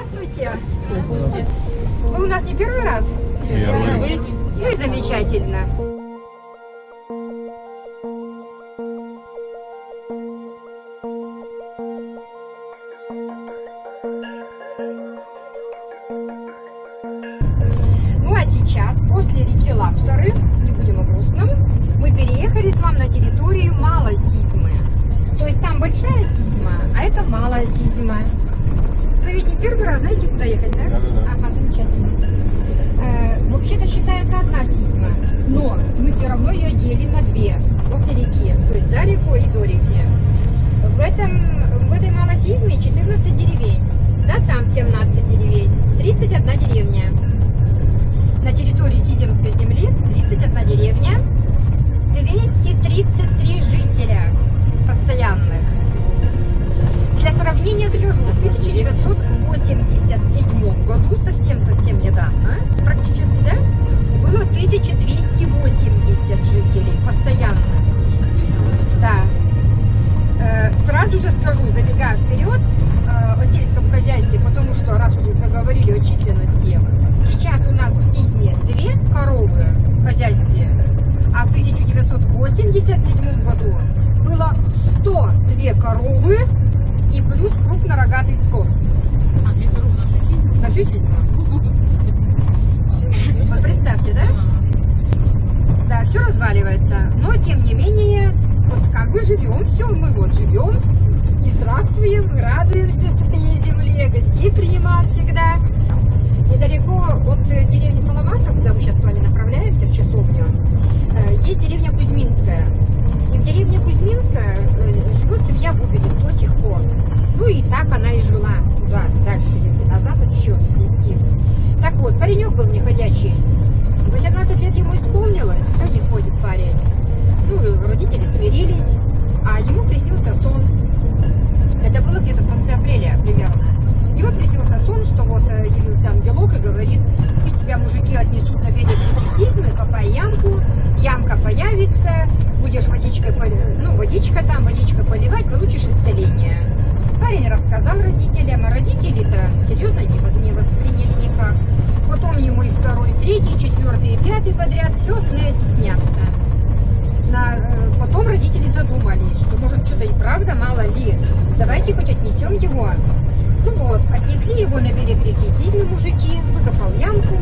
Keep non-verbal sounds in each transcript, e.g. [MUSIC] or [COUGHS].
Здравствуйте. Вы у нас не первый раз? Первый. Ну и замечательно. Первый раз знаете, куда ехать, да? Да-да-да. Ага, замечательно. Э, Вообще-то считается одна Сизма, но мы все равно ее делим на две после реки, то есть за рекой и до реки. В, этом, в этой Малой Сизме 14 деревень, да, там 17 деревень, 31 деревня. На территории Сиземской земли 31 деревня, 233 жителя постоянных. Для сравнения скажу, 1987 году было 102 коровы и плюс крупнорогатый скот. А две коровы на всю жизнь? На всю жизнь. Вот представьте, да? Да, все разваливается. Но, тем не менее, вот как бы живем, все, мы вот живем и здравствуем, и радуемся своей земле, гостей принимаем всегда. Недалеко от деревни Саламатка, куда мы сейчас с вами направляемся, в часовню, есть деревня Кузьминская. И в деревне Кузьминская э, живет семья Губиных до сих пор. Ну и так она и жила туда, дальше, если назад отсчет вести. Так вот, паренек был неходячий. 18 лет ему исполнилось, все не ходит парень. Ну, родители смирились, а ему приснился сон. Это было где-то в конце апреля примерно. Ему приснился сон, что вот э, явился ангелок и говорит, пусть тебя мужики отнесут на берег сизмы, копай ямку, ямка появится, будешь водичкой, ну, водичка там, водичкой поливать, получишь исцеление. Парень рассказал родителям, а родители-то серьезно не, восприняли никак. Потом ему и второй, третий, четвертый, пятый подряд все сны эти снятся. На, э, потом родители задумались, что может что-то и правда, мало ли. Давайте хоть отнесем его. Ну вот, отнесли его на берег реки Сизмы мужики, выкопал ямку,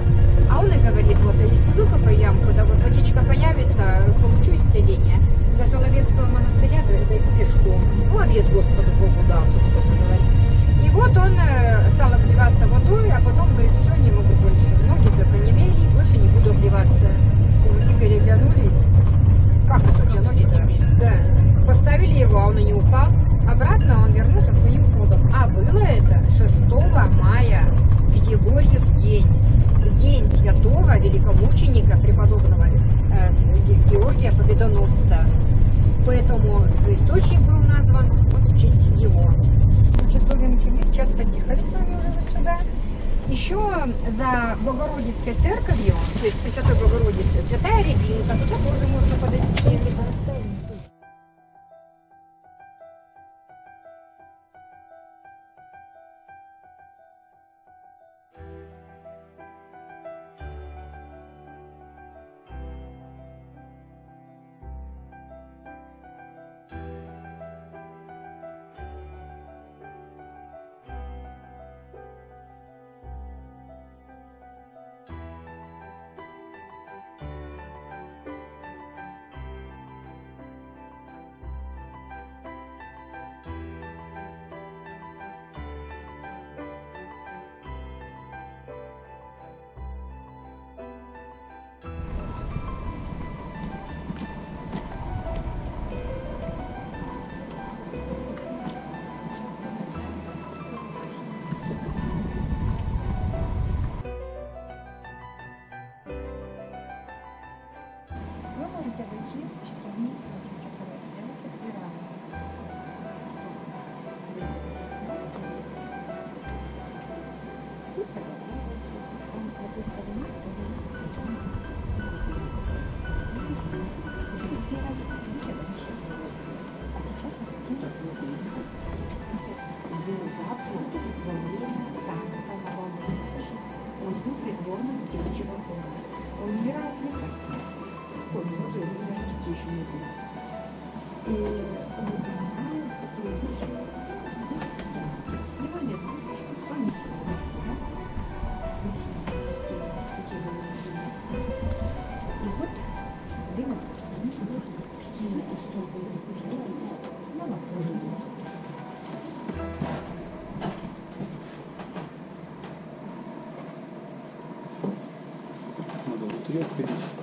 а он и говорит, вот, если выкопаю ямку, да вот водичка появится, получу исцеление. До Соловецкого монастыря д- дойду пешком. Ну, обед Господу Богу дал, собственно говоря. И вот он э, стал обливаться водой, а потом говорит, все, не могу больше. Ноги-то понемели, больше не буду обливаться. Мужики переглянулись. Как это у тебя ноги-то? Да. Поставили его, а он и не упал. Обратно он вернулся своим ходом. А было это 6 мая, в Егорьев день. День святого великомученика преподобного э, Георгия Победоносца. Поэтому источник был назван вот в честь его. Часовенки мы сейчас подъехали с вами уже вот сюда. Еще за Богородицкой церковью, то есть Пресвятой Богородицы, Святая Рябинка, туда тоже можно подойти, либо расстояние.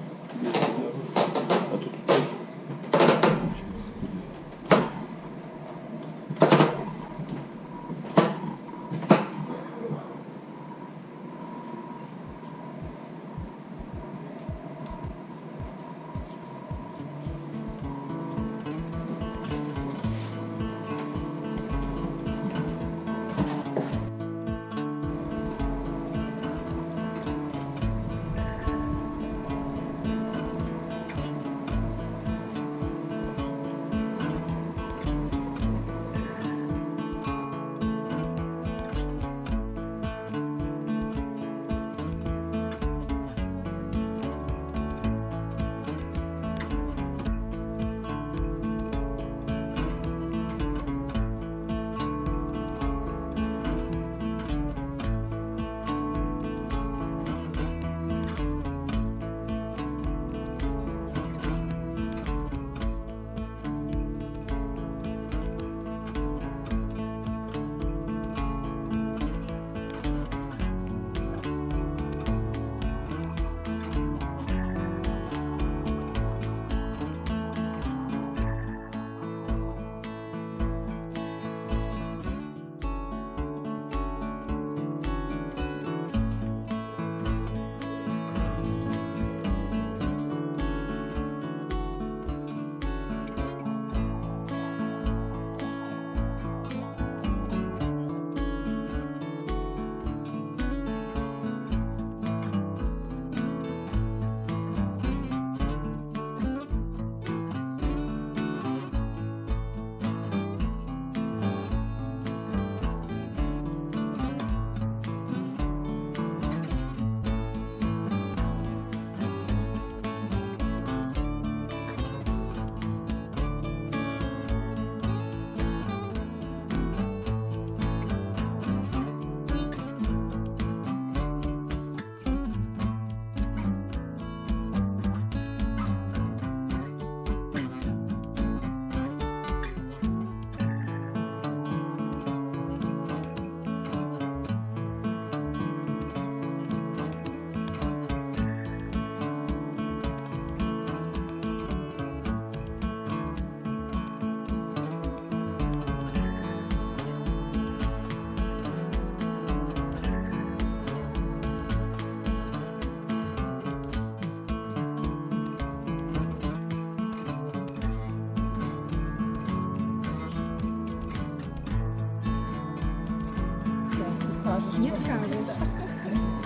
Не скажешь.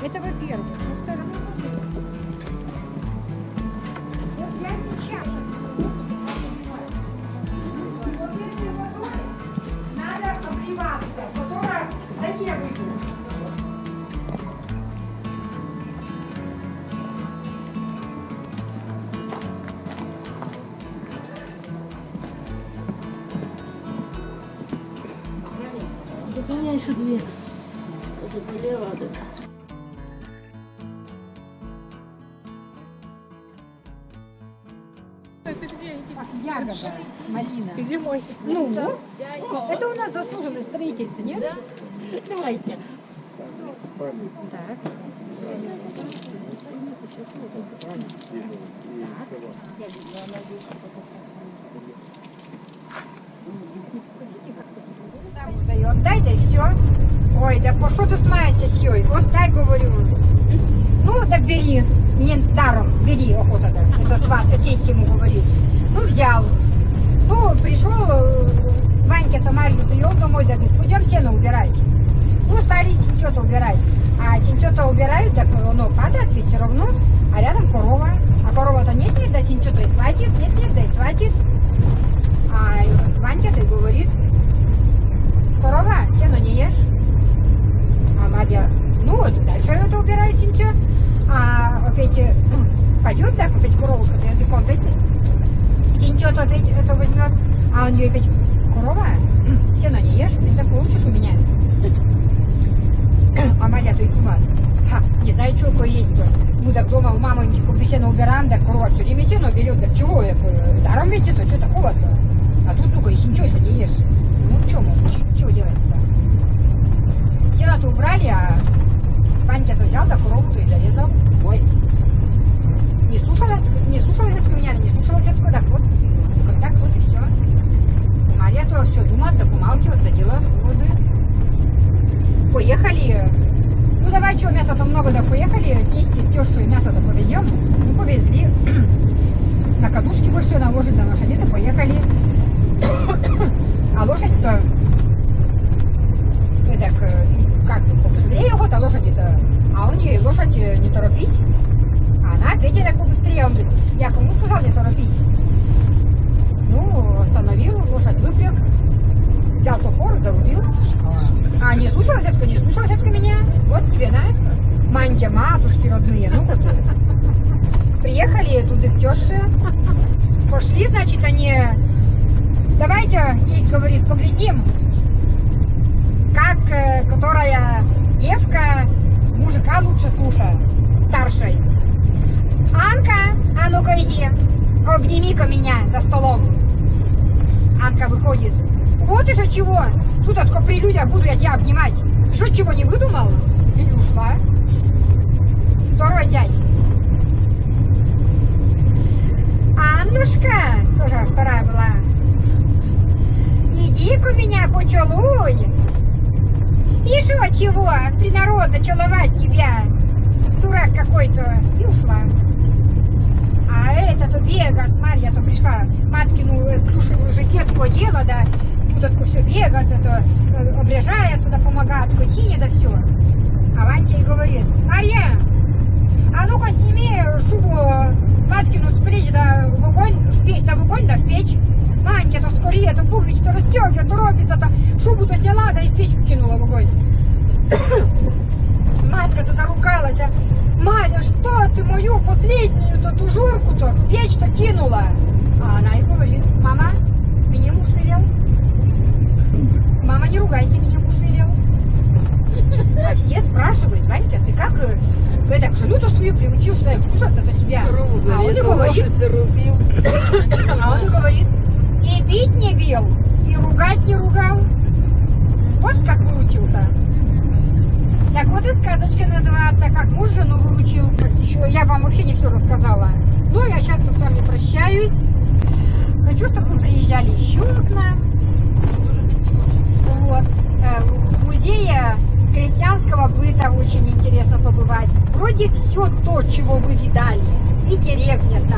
Это во-первых. Во-вторых, вот я сейчас вот этой водой надо обливаться, которая затем. Так у меня еще две заболела, так. Ягода, малина. Где мой? Ну, это у нас заслуженный строитель, нет? Да? Давайте. Так. И отдай, да и все. Ой, да по ты смаешься с ёй? Отдай, говорю. Ну, так бери. Не даром, бери, охота, да. Это сват, отец ему говорит. Ну, взял. Ну, пришел, э, Ванька Тамарью привел домой, да говорит, пойдем сено убирать. Ну, стали синчета убирать. А синчета убирают, так оно падает ведь все равно, а рядом корова. А корова-то нет-нет, да синчета и схватит, нет-нет, да и схватит. А Ванька-то и говорит, корова, сено не ешь. А Надя, ну, вот дальше это убирают синчо. А опять э, пойдет, так, опять коровушка-то языком, опять синчо-то опять это возьмет. А он ей опять, корова, [CLEARS THROAT] сено не ешь, ты так получишь у меня. [CLEARS THROAT] А Маля то и думает, ха, не знаю, что такое есть-то. Мы так дома у мамы когда сено убираем, так корова все время сено берет, так чего, я говорю, даром ведь это, что такого-то? А тут, ну-ка, если ничего еще не ешь. Ну, что, мол, что делать-то? Сено-то убрали, а Ванька-то взял, да корову-то и зарезал. Ой. Не слушалась, не слушалась от меня, не слушалась от так вот, как так вот и все. Мария то все думает, да помалкивает, да делает выводы. Поехали. Ну давай, что, мяса-то много, да поехали, тесте с мясо-то повезем. Ну, повезли. На кадушки больше наложить на лошади, да поехали. А лошадь-то, ну, так, э, как, побыстрее охота лошади-то, а у нее лошадь э, не торопись. А она Петя так побыстрее, он говорит, я кому сказал не торопись? Ну, остановил, лошадь выпряг, взял топор, зарубил. А не слушалась это, не слушалась это меня? Вот тебе, на, мантия, матушки родные, ну вот. Приехали туда к тёще, пошли, значит, они, давайте, здесь говорит, поглядим, как, э, которая девка мужика лучше слушает, старшей. Анка, а ну-ка иди, обними-ка меня за столом. Анка выходит. Вот что чего. Тут только при людях буду я тебя обнимать. Что, чего не выдумал? И ушла. Второй зять. Аннушка, тоже вторая была. Иди-ка меня почелуй. И что, чего? Принародно целовать тебя. Дурак какой-то. И ушла. А это-то бегает, Марья то пришла, маткину э, плюшевую жакетку одела, да, тут это все бегает, это э, обрежается, да помогает скотине, да все. А Ванька ей говорит, Марья, а ну-ка сними шубу маткину с плеч, да в огонь, в печь, да в огонь, да в печь. Ванька, то скорее, то пуговичка, то стегивает, то робится, то шубу-то сняла, да и в печку кинула в огонь. Матка-то заругалась, а Маня, что ты мою последнюю-то тужурку-то в печь-то кинула? А она и говорит, мама, мне муж велел. Мама, не ругайся, мне муж велел. А все спрашивают, Ванька, ты как э, вы так жену-то свою приучил, что я кушать-то тебя? Корову А он и говорит, зарубил. [COUGHS] а он и говорит, и бить не бил, и ругать не ругал. Вот как выучил-то. Так вот и сказочка называется, как муж жену выучил. Еще я вам вообще не все рассказала. Ну, я сейчас с вами прощаюсь. Хочу, чтобы вы приезжали еще к нам. Вот. Э, В музее крестьянского быта очень интересно побывать. Вроде все то, чего вы видали. И деревня-то,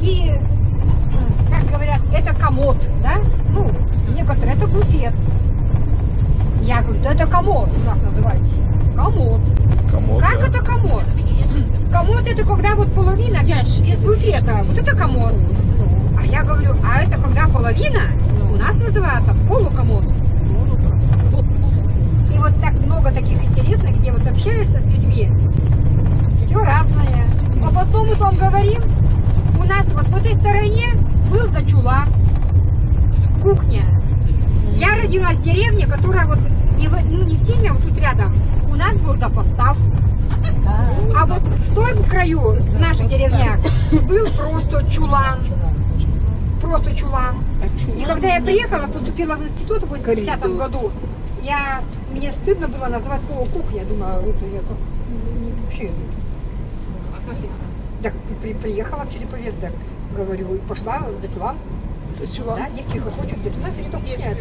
и, как говорят, это комод, да? Ну, некоторые это буфет. Я говорю, да это комод у нас называется. Комод. Комод, Как да. это комод? Комод это когда вот половина без, без буфета. Вот это комод. А я говорю, а это когда половина у нас называется полукомод. И вот так много таких интересных, где вот общаешься с людьми. Все разное. А потом мы там говорим, у нас вот в этой стороне был зачулан, кухня. Я родилась в деревне, которая вот не, в- ну, не в Сильме, а вот тут рядом. У нас был запостав. А вот в том краю, в наших деревнях, был просто чулан. Просто чулан. И когда я приехала, поступила в институт в 80 году, я, мне стыдно было назвать слово кухня. Я думала, это я как ну, вообще. Так при- приехала в Череповец, так говорю, и пошла за чулан. Ты чего? Да, девки хохочут, говорят, у нас что кухня.